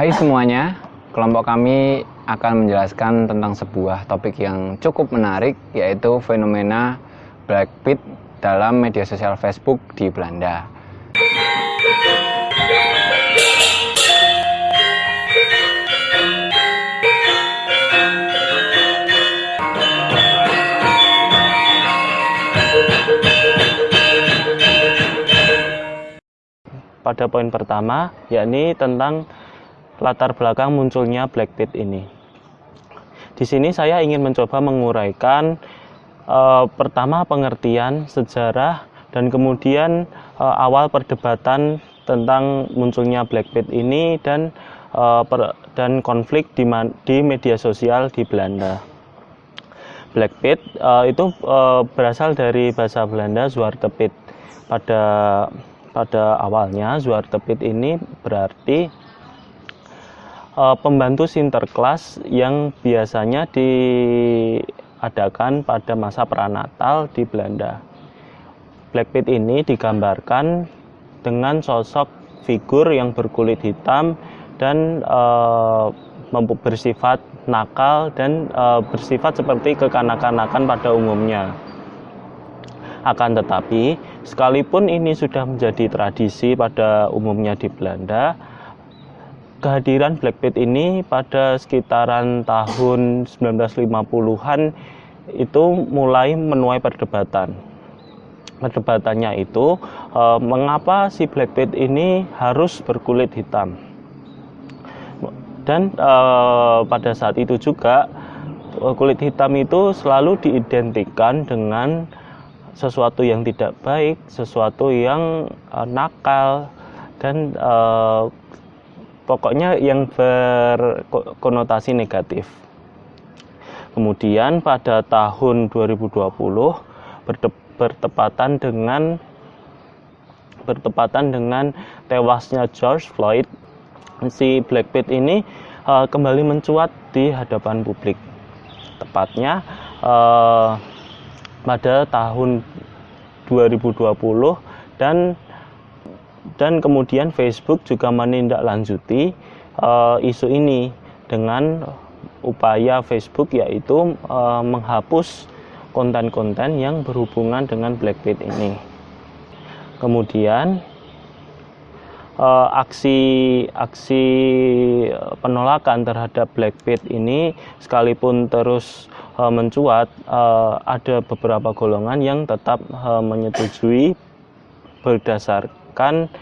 Hai semuanya, kelompok kami akan menjelaskan tentang sebuah topik yang cukup menarik yaitu fenomena Black Pit dalam media sosial Facebook di Belanda. pada poin pertama yakni tentang latar belakang munculnya Black Pit ini. Di sini saya ingin mencoba menguraikan uh, pertama pengertian sejarah dan kemudian uh, awal perdebatan tentang munculnya Black Pit ini dan uh, per, dan konflik di, di media sosial di Belanda. Black Pit uh, itu uh, berasal dari bahasa Belanda Zwarte Pit. Pada pada awalnya Zwarte Pit ini berarti uh, pembantu sinterklas yang biasanya diadakan pada masa pranatal di Belanda. Black Pit ini digambarkan dengan sosok figur yang berkulit hitam dan uh, bersifat nakal dan uh, bersifat seperti kekanak-kanakan pada umumnya. Akan tetapi, sekalipun ini sudah menjadi tradisi pada umumnya di Belanda, kehadiran Black Pit ini pada sekitaran tahun 1950-an itu mulai menuai perdebatan. Perdebatannya itu eh, mengapa si Black Pit ini harus berkulit hitam. Dan eh, pada saat itu juga eh, kulit hitam itu selalu diidentikan dengan sesuatu yang tidak baik, sesuatu yang uh, nakal dan uh, pokoknya yang berkonotasi negatif. Kemudian pada tahun 2020 bertepatan dengan bertepatan dengan tewasnya George Floyd, si Black Pit ini uh, kembali mencuat di hadapan publik. Tepatnya uh, pada tahun 2020 dan dan kemudian Facebook juga menindaklanjuti uh, isu ini dengan upaya Facebook yaitu uh, menghapus konten-konten yang berhubungan dengan Blackpit ini. Kemudian uh, aksi aksi penolakan terhadap Blackpit ini sekalipun terus uh, mencuat ada beberapa golongan yang tetap menyetujui berdasarkan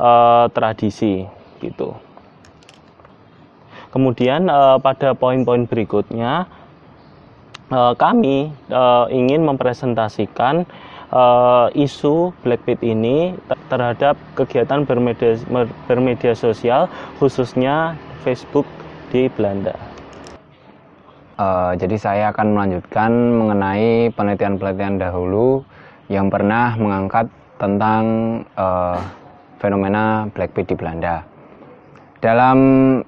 uh, tradisi gitu. Kemudian uh, pada poin-poin berikutnya uh, kami uh, ingin mempresentasikan uh, isu Blackpit ini terhadap kegiatan bermedia, bermedia sosial khususnya Facebook di Belanda. Uh, jadi saya akan melanjutkan mengenai penelitian-penelitian dahulu yang pernah mengangkat tentang uh, fenomena Blackpit di Belanda. Dalam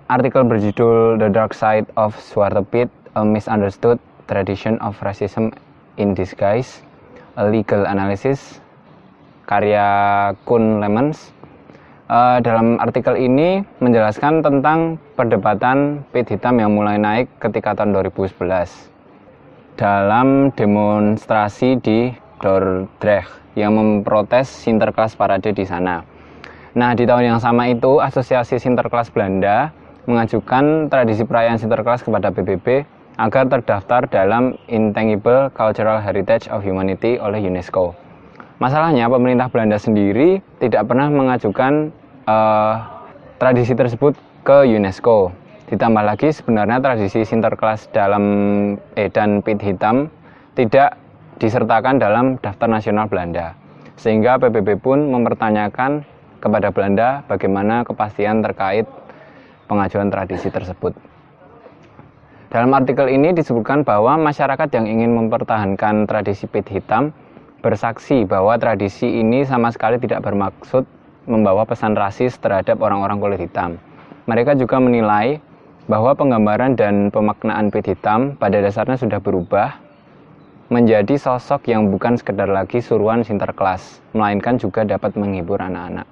artikel berjudul The Dark Side of Zwarte Pit, A Misunderstood Tradition of Racism in Disguise, A Legal Analysis karya Kun Lemons. Uh, dalam artikel ini menjelaskan tentang perdebatan pit hitam yang mulai naik ketika tahun 2011 dalam demonstrasi di Dordrecht yang memprotes Sinterklas Parade di sana. Nah, di tahun yang sama itu, Asosiasi Sinterklas Belanda mengajukan tradisi perayaan Sinterklas kepada PBB agar terdaftar dalam Intangible Cultural Heritage of Humanity oleh UNESCO. Masalahnya pemerintah Belanda sendiri tidak pernah mengajukan uh, tradisi tersebut ke UNESCO. Ditambah lagi sebenarnya tradisi Sinterklas dalam eh dan pit hitam tidak disertakan dalam daftar nasional Belanda. Sehingga PBB pun mempertanyakan kepada Belanda bagaimana kepastian terkait pengajuan tradisi tersebut. Dalam artikel ini disebutkan bahwa masyarakat yang ingin mempertahankan tradisi pit hitam bersaksi bahwa tradisi ini sama sekali tidak bermaksud membawa pesan rasis terhadap orang-orang kulit hitam. Mereka juga menilai bahwa penggambaran dan pemaknaan pit hitam pada dasarnya sudah berubah menjadi sosok yang bukan sekedar lagi suruhan sinterklas, melainkan juga dapat menghibur anak-anak.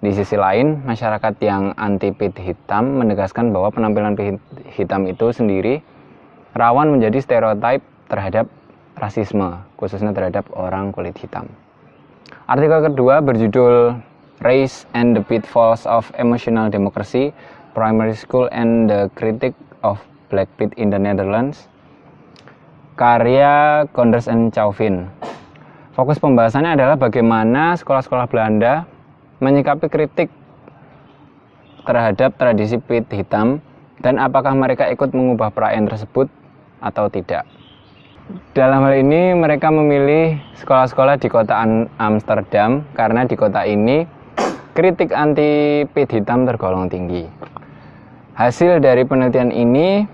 Di sisi lain, masyarakat yang anti pit hitam menegaskan bahwa penampilan pit hitam itu sendiri rawan menjadi stereotip terhadap rasisme, khususnya terhadap orang kulit hitam. Artikel kedua berjudul Race and the Pitfalls of Emotional Democracy, Primary School and the Critic of Black Pit in the Netherlands, karya Conders and Chauvin. Fokus pembahasannya adalah bagaimana sekolah-sekolah Belanda menyikapi kritik terhadap tradisi pit hitam dan apakah mereka ikut mengubah perayaan tersebut atau tidak. Dalam hal ini mereka memilih sekolah-sekolah di kota Amsterdam karena di kota ini kritik anti pit hitam tergolong tinggi. Hasil dari penelitian ini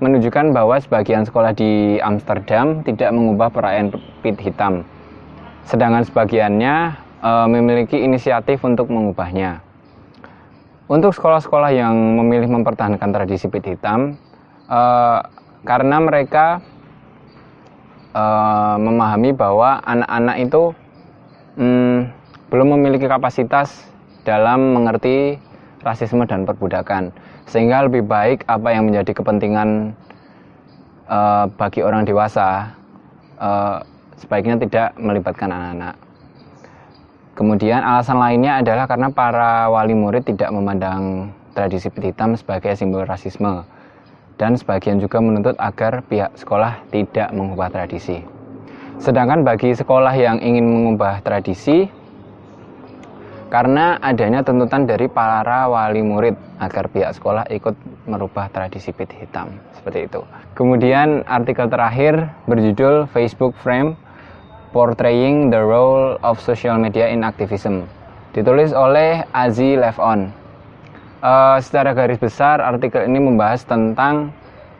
menunjukkan bahwa sebagian sekolah di Amsterdam tidak mengubah perayaan pit hitam. Sedangkan sebagiannya e, memiliki inisiatif untuk mengubahnya. Untuk sekolah-sekolah yang memilih mempertahankan tradisi pit hitam, e, karena mereka e, memahami bahwa anak-anak itu mm, belum memiliki kapasitas dalam mengerti rasisme dan perbudakan, sehingga lebih baik apa yang menjadi kepentingan e, bagi orang dewasa e, sebaiknya tidak melibatkan anak-anak. Kemudian alasan lainnya adalah karena para wali murid tidak memandang tradisi pit hitam sebagai simbol rasisme dan sebagian juga menuntut agar pihak sekolah tidak mengubah tradisi. Sedangkan bagi sekolah yang ingin mengubah tradisi karena adanya tuntutan dari para wali murid agar pihak sekolah ikut merubah tradisi pit hitam seperti itu. Kemudian artikel terakhir berjudul Facebook Frame Portraying the Role of Social Media in Activism ditulis oleh Azi Levon. Uh, secara garis besar artikel ini membahas tentang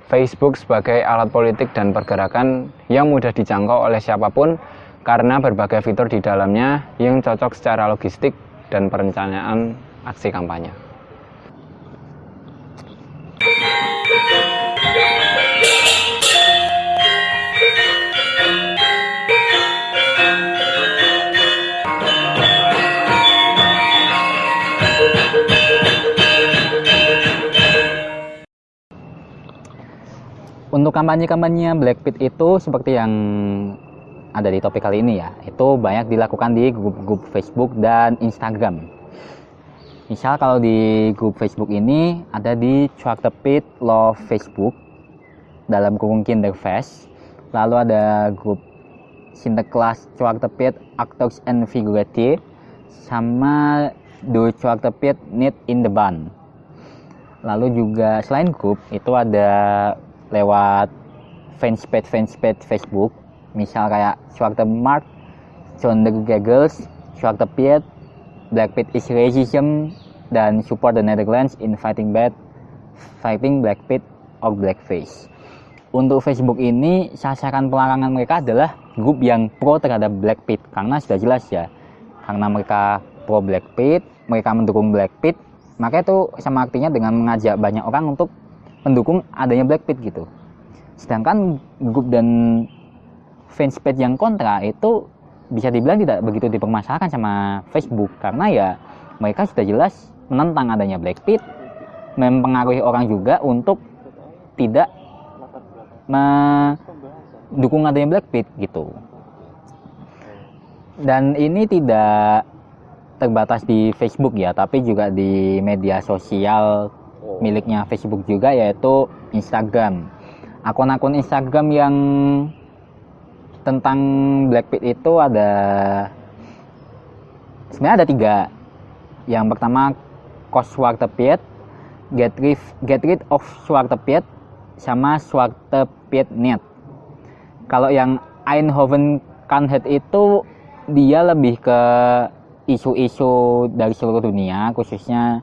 Facebook sebagai alat politik dan pergerakan yang mudah dijangkau oleh siapa pun karena berbagai fitur di dalamnya yang cocok secara logistik dan perencanaan aksi kampanye. Untuk kampanye-kampanye Blackpit itu seperti yang ada di topik kali ini ya, itu banyak dilakukan di grup-grup Facebook dan Instagram. Misal kalau di grup Facebook ini ada di Pit Love Facebook dalam kurung Kinderfest, lalu ada grup Sinterklas Pit Actors and Figurative sama Do Pit Need in the Band. Lalu juga selain grup itu ada lewat fanspage fanspage Facebook misal kayak Schwarzer Mark, the Gaggles, Schwarzer Piet, Black Pit is Racism, dan Support the Netherlands in Fighting Bad, Fighting Black Pit or Blackface. Untuk Facebook ini, sasaran pelarangan mereka adalah grup yang pro terhadap Black Pit, karena sudah jelas ya, karena mereka pro Black Pit, mereka mendukung Black Pit, maka itu sama artinya dengan mengajak banyak orang untuk mendukung adanya Blackpit gitu sedangkan grup dan fanspage yang kontra itu bisa dibilang tidak begitu dipermasalahkan sama Facebook karena ya mereka sudah jelas menentang adanya Blackpit mempengaruhi orang juga untuk tidak mendukung adanya Blackpit gitu dan ini tidak terbatas di Facebook ya tapi juga di media sosial miliknya Facebook juga yaitu Instagram. Akun-akun Instagram yang tentang Blackpink itu ada sebenarnya ada tiga. Yang pertama Cost Swartepiet, Get Rid, Get Rid of Swartepiet, sama Swartepiet.net. Kalau yang Eindhoven Kanhet itu dia lebih ke isu-isu dari seluruh dunia khususnya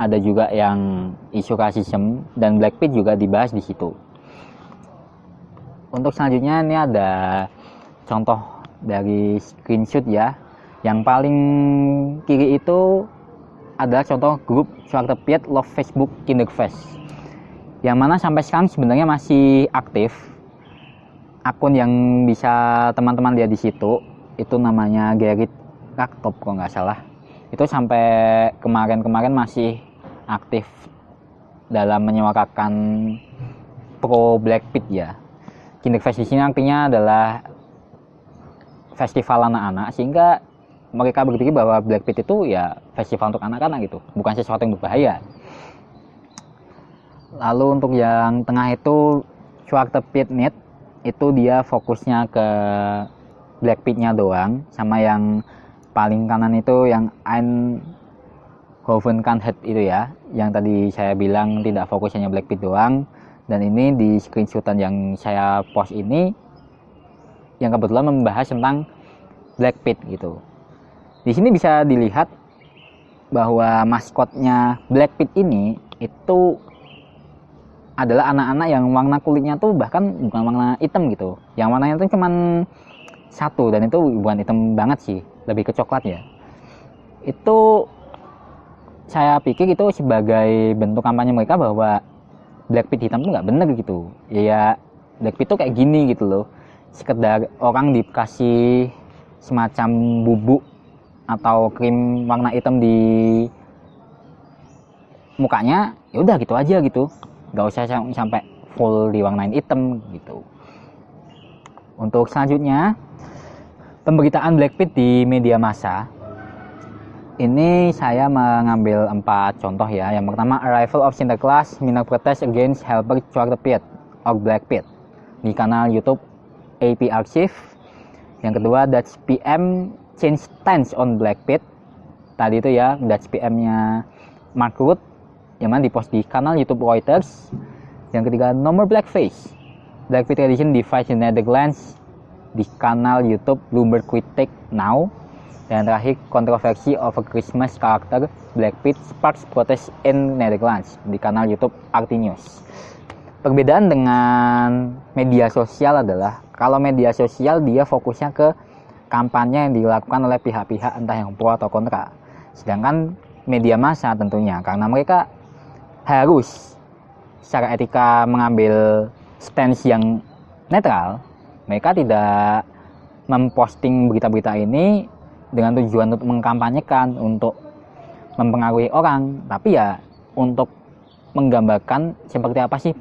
ada juga yang isu rasisme dan Blackpink juga dibahas di situ. Untuk selanjutnya ini ada contoh dari screenshot ya. Yang paling kiri itu adalah contoh grup Piet Love Facebook Kinderfest. Yang mana sampai sekarang sebenarnya masih aktif. Akun yang bisa teman-teman lihat di situ itu namanya Gerrit Raktop kalau nggak salah itu sampai kemarin-kemarin masih aktif dalam menyuarakan pro Blackpink ya. Kinderfest di sini artinya adalah festival anak-anak sehingga mereka berpikir bahwa Blackpink itu ya festival untuk anak-anak gitu, bukan sesuatu yang berbahaya. Lalu untuk yang tengah itu Schwarze Pit Knit itu dia fokusnya ke Blackpink-nya doang sama yang paling kanan itu yang Ein Hoven Head itu ya yang tadi saya bilang tidak fokusnya Blackpink doang dan ini di screenshotan yang saya post ini yang kebetulan membahas tentang Blackpink gitu. Di sini bisa dilihat bahwa maskotnya Blackpink ini itu adalah anak-anak yang warna kulitnya tuh bahkan bukan warna hitam gitu. Yang warnanya itu cuman satu dan itu bukan hitam banget sih, lebih ke coklat ya. Itu saya pikir itu sebagai bentuk kampanye mereka bahwa Blackpink hitam tuh nggak bener gitu. Ya, ya Blackpink tuh kayak gini gitu loh. Sekedar orang dikasih semacam bubuk atau krim warna hitam di mukanya ya udah gitu aja gitu. Nggak usah sampai full diwarnain hitam gitu. Untuk selanjutnya pemberitaan Blackpink di media massa ini saya mengambil empat contoh ya. Yang pertama, Arrival of Sinterklaas, Minor Protest Against Helper Pit or Blackpit di kanal YouTube AP Archive. Yang kedua, Dutch PM Change Stance on Blackpit. Tadi itu ya, Dutch PM-nya Mark Root, yang mana dipost di kanal YouTube Reuters. Yang ketiga, No More Blackface. Blackpit Edition Device in Netherlands di kanal YouTube Bloomberg Critic Now dan terakhir, kontroversi over Christmas karakter Blackpink sparks protest in Netherlands di kanal YouTube Artinius. Perbedaan dengan media sosial adalah kalau media sosial dia fokusnya ke kampanye yang dilakukan oleh pihak-pihak entah yang pro atau kontra. Sedangkan media massa tentunya karena mereka harus secara etika mengambil stance yang netral, mereka tidak memposting berita-berita ini dengan tujuan untuk mengkampanyekan untuk mempengaruhi orang. Tapi ya untuk menggambarkan seperti apa sih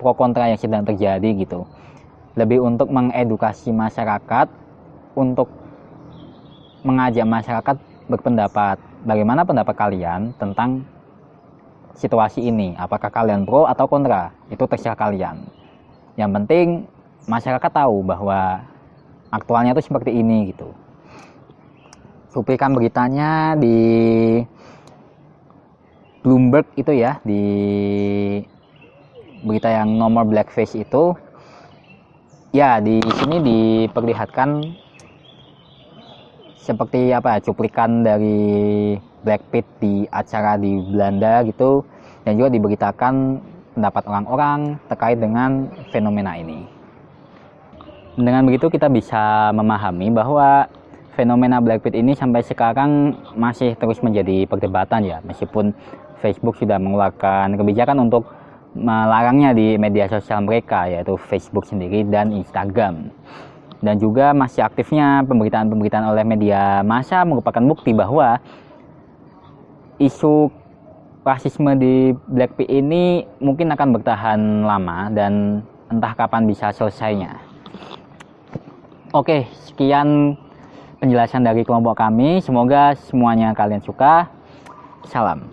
pro kontra yang sedang terjadi gitu. Lebih untuk mengedukasi masyarakat untuk mengajak masyarakat berpendapat. Bagaimana pendapat kalian tentang situasi ini? Apakah kalian pro atau kontra? Itu terserah kalian. Yang penting masyarakat tahu bahwa aktualnya itu seperti ini gitu cuplikan beritanya di Bloomberg itu ya di berita yang nomor blackface itu ya di sini diperlihatkan seperti apa cuplikan dari Blackpink di acara di Belanda gitu dan juga diberitakan pendapat orang-orang terkait dengan fenomena ini. Dengan begitu kita bisa memahami bahwa fenomena Blackpink ini sampai sekarang masih terus menjadi perdebatan ya meskipun Facebook sudah mengeluarkan kebijakan untuk melarangnya di media sosial mereka yaitu Facebook sendiri dan Instagram dan juga masih aktifnya pemberitaan-pemberitaan oleh media massa merupakan bukti bahwa isu rasisme di Blackpink ini mungkin akan bertahan lama dan entah kapan bisa selesainya. Oke, sekian penjelasan dari kelompok kami. Semoga semuanya kalian suka. Salam.